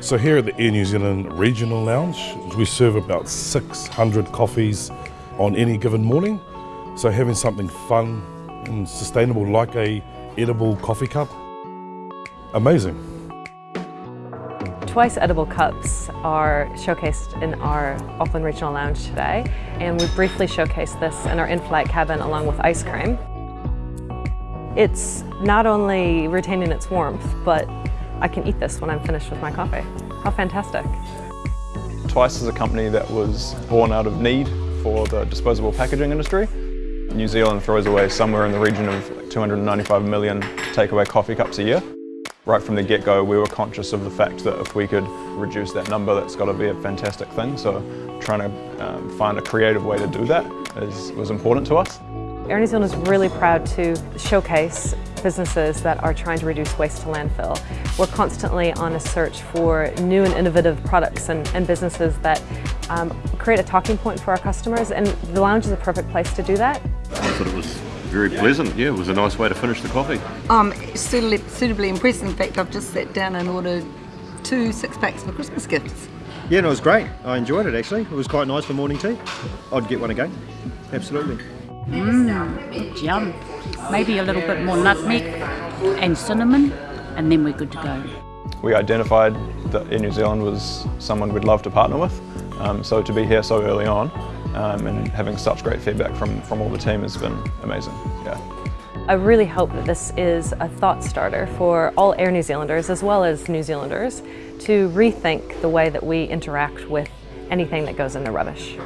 So here at the Air New Zealand Regional Lounge, we serve about 600 coffees on any given morning. So having something fun and sustainable like a edible coffee cup, amazing. Twiice edible cups are showcased in our Auckland Regional Lounge today and we briefly showcased this in our in-flight cabin along with ice cream. It's not only retaining its warmth, but I can eat this when I'm finished with my coffee. How fantastic. Twiice is a company that was born out of need for the disposable packaging industry. New Zealand throws away somewhere in the region of 295 million takeaway coffee cups a year. Right from the get-go we were conscious of the fact that if we could reduce that number that's got to be a fantastic thing so trying to um, find a creative way to do that is, was important to us. Air New Zealand is really proud to showcase businesses that are trying to reduce waste to landfill. We're constantly on a search for new and innovative products and, and businesses that um, create a talking point for our customers and the lounge is a perfect place to do that. I thought it was very pleasant, yeah, it was a nice way to finish the coffee. I'm suitably, suitably impressed, in fact I've just sat down and ordered two six packs for Christmas gifts. Yeah, no, it was great. I enjoyed it actually. It was quite nice for morning tea. I'd get one again, absolutely. Mmm, yum. Maybe a little bit more nutmeg and cinnamon, and then we're good to go. We identified that Air New Zealand was someone we'd love to partner with, um, so to be here so early on um, and having such great feedback from, from all the team has been amazing. Yeah. I really hope that this is a thought starter for all Air New Zealanders as well as New Zealanders to rethink the way that we interact with anything that goes in the rubbish.